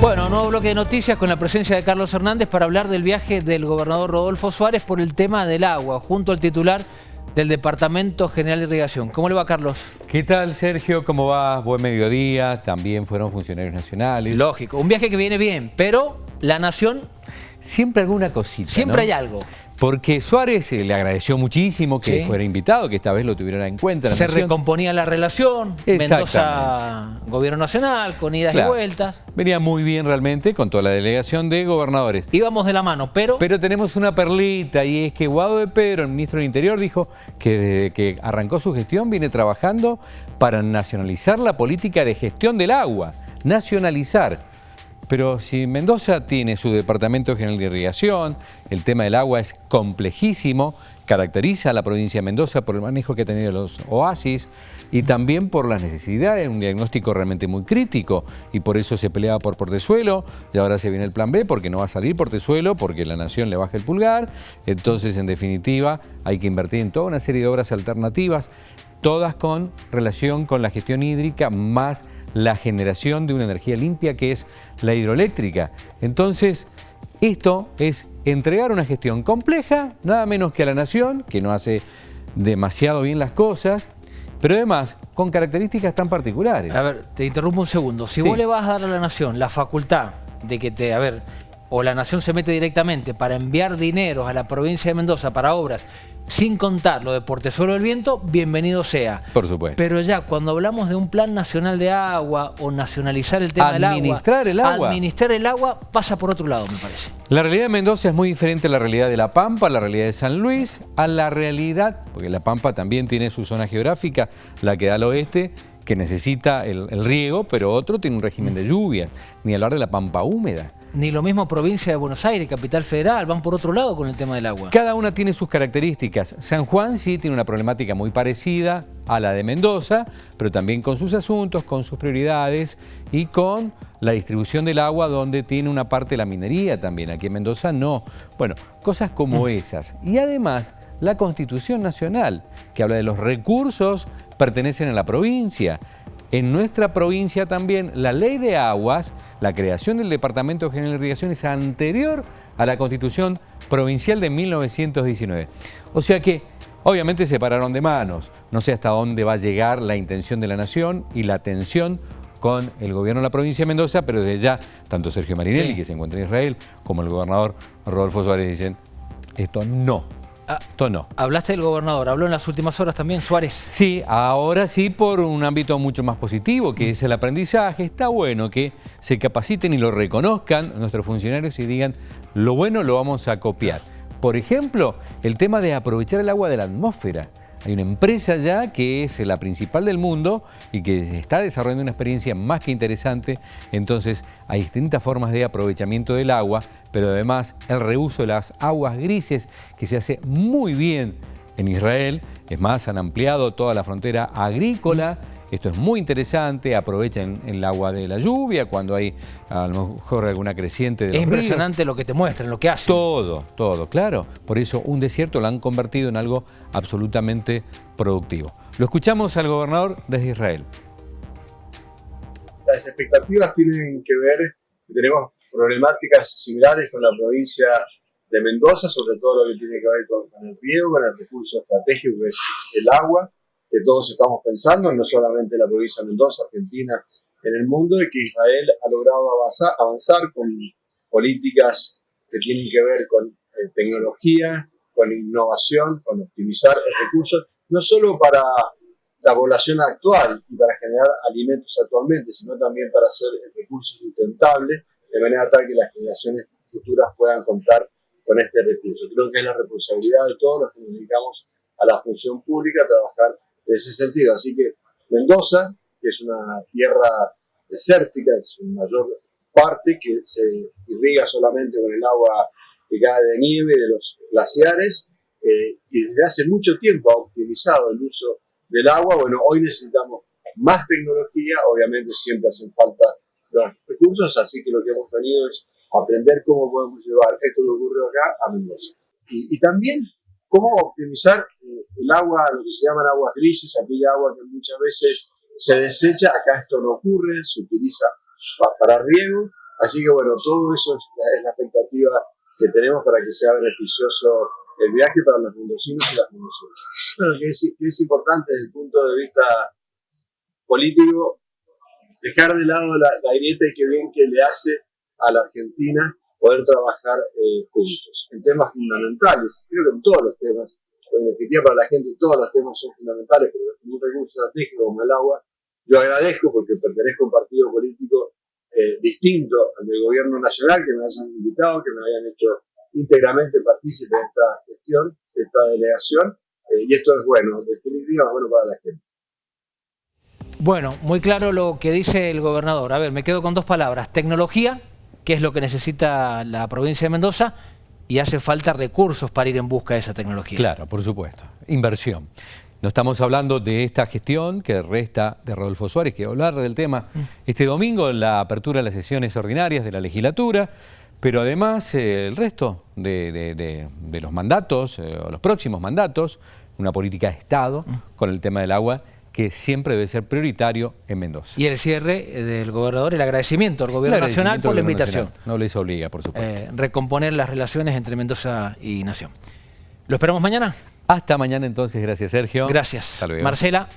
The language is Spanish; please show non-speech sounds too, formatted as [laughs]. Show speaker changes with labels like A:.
A: Bueno, nuevo bloque de noticias con la presencia de Carlos Hernández para hablar del viaje del gobernador Rodolfo Suárez por el tema del agua, junto al titular del Departamento General de Irrigación. ¿Cómo le va, Carlos?
B: ¿Qué tal, Sergio? ¿Cómo va? Buen mediodía. También fueron funcionarios nacionales.
A: Lógico, un viaje que viene bien, pero la nación...
B: Siempre alguna cosita,
A: Siempre hay algo.
B: Porque Suárez eh, le agradeció muchísimo que fuera invitado, que esta vez lo tuvieran en cuenta.
A: Se recomponía la relación, Mendoza, Gobierno Nacional, con idas y vueltas.
B: Venía muy bien realmente con toda la delegación de gobernadores.
A: Íbamos de la mano, pero...
B: Pero tenemos una perlita y es que Guado de Pedro, el ministro del Interior, dijo que desde que arrancó su gestión viene trabajando para nacionalizar la política de gestión del agua. Nacionalizar. Pero si Mendoza tiene su Departamento General de Irrigación, el tema del agua es complejísimo, caracteriza a la provincia de Mendoza por el manejo que ha tenido los oasis y también por las necesidades, un diagnóstico realmente muy crítico. Y por eso se peleaba por Portezuelo y ahora se viene el plan B porque no va a salir Portezuelo, porque la nación le baja el pulgar, entonces en definitiva hay que invertir en toda una serie de obras alternativas, todas con relación con la gestión hídrica más la generación de una energía limpia que es la hidroeléctrica. Entonces, esto es entregar una gestión compleja, nada menos que a la nación, que no hace demasiado bien las cosas, pero además con características tan particulares.
A: A ver, te interrumpo un segundo. Si vos le vas a dar a la nación la facultad de que te, a ver, o la nación se mete directamente para enviar dinero a la provincia de Mendoza para obras sin contar lo de Portezuelo del Viento, bienvenido sea.
B: Por supuesto.
A: Pero ya cuando hablamos de un plan nacional de agua o nacionalizar el tema del agua,
B: administrar el agua,
A: administrar el agua pasa por otro lado, me parece.
B: La realidad de Mendoza es muy diferente a la realidad de La Pampa, a la realidad de San Luis, a la realidad, porque La Pampa también tiene su zona geográfica, la que da al oeste, que necesita el, el riego, pero otro tiene un régimen de lluvias, ni hablar de la Pampa húmeda.
A: Ni lo mismo provincia de Buenos Aires, capital federal, van por otro lado con el tema del agua.
B: Cada una tiene sus características. San Juan sí tiene una problemática muy parecida a la de Mendoza, pero también con sus asuntos, con sus prioridades y con la distribución del agua donde tiene una parte de la minería también. Aquí en Mendoza no. Bueno, cosas como [laughs] esas. Y además la Constitución Nacional, que habla de los recursos pertenecen a la provincia. En nuestra provincia también la ley de aguas, la creación del Departamento General de Irrigación es anterior a la Constitución Provincial de 1919. O sea que obviamente se pararon de manos. No sé hasta dónde va a llegar la intención de la nación y la tensión con el gobierno de la provincia de Mendoza, pero desde ya tanto Sergio Marinelli, que se encuentra en Israel, como el gobernador Rodolfo Suárez dicen, esto no
A: Ah, no. Hablaste del gobernador, ¿habló en las últimas horas también Suárez?
B: Sí, ahora sí por un ámbito mucho más positivo, que es el aprendizaje. Está bueno que se capaciten y lo reconozcan nuestros funcionarios y digan, lo bueno lo vamos a copiar. Por ejemplo, el tema de aprovechar el agua de la atmósfera. Hay una empresa ya que es la principal del mundo y que está desarrollando una experiencia más que interesante. Entonces hay distintas formas de aprovechamiento del agua, pero además el reuso de las aguas grises que se hace muy bien en Israel. Es más, han ampliado toda la frontera agrícola esto es muy interesante, aprovechen el agua de la lluvia cuando hay a lo mejor alguna creciente de los
A: Es impresionante lo que te muestran, lo que hacen.
B: Todo, todo, claro. Por eso un desierto lo han convertido en algo absolutamente productivo. Lo escuchamos al gobernador desde Israel.
C: Las expectativas tienen que ver, tenemos problemáticas similares con la provincia de Mendoza, sobre todo lo que tiene que ver con, con el riego, con el recurso estratégico que es el agua que todos estamos pensando, no solamente en la provincia de Mendoza, Argentina, en el mundo, y que Israel ha logrado avanzar, avanzar con políticas que tienen que ver con eh, tecnología, con innovación, con optimizar recursos, no solo para la población actual y para generar alimentos actualmente, sino también para hacer el recurso sustentable, de manera tal que las generaciones futuras puedan contar con este recurso. Creo que es la responsabilidad de todos los que nos dedicamos a la función pública, trabajar de ese sentido. Así que Mendoza, que es una tierra desértica, es su mayor parte que se irriga solamente con el agua que cae de nieve de los glaciares eh, y desde hace mucho tiempo ha optimizado el uso del agua. Bueno, hoy necesitamos más tecnología, obviamente siempre hacen falta los recursos, así que lo que hemos tenido es aprender cómo podemos llevar esto que ocurre acá a Mendoza. Y, y también cómo optimizar eh, el agua, lo que se llaman aguas grises, aquella agua que muchas veces se desecha, acá esto no ocurre, se utiliza para riego Así que bueno, todo eso es la, expectativa que tenemos para que sea beneficioso el viaje para los mendocinos y las mendocinas. Bueno, que es, que es importante desde el punto de vista político dejar de lado la, la grieta y que bien que le hace a la Argentina poder trabajar eh, juntos en temas fundamentales. Creo que en todos los temas, en definitiva para la gente todos los temas son fundamentales, pero un recurso estratégico como el agua, yo agradezco porque pertenezco a un partido político eh, distinto al del gobierno nacional, que me hayan invitado, que me hayan hecho íntegramente partícipe de esta gestión, de esta delegación, eh, y esto es bueno, definitivamente bueno para la gente.
A: Bueno, muy claro lo que dice el gobernador. A ver, me quedo con dos palabras. Tecnología, que es lo que necesita la provincia de Mendoza, y hace falta recursos para ir en busca de esa tecnología.
B: Claro, por supuesto. Inversión. No estamos hablando de esta gestión que resta de Rodolfo Suárez, que hablar del tema mm. este domingo en la apertura de las sesiones ordinarias de la legislatura, pero además eh, el resto de, los mandatos, eh, los próximos mandatos, una política de Estado mm. con el tema del agua que siempre debe ser prioritario en Mendoza.
A: Y el cierre eh, del gobernador, el agradecimiento al gobierno nacional por la invitación.
B: No les obliga, por supuesto. Eh,
A: recomponer las relaciones entre Mendoza y Nación. ¿Lo esperamos mañana?
B: Hasta mañana entonces, gracias Sergio.
A: Gracias. Marcela.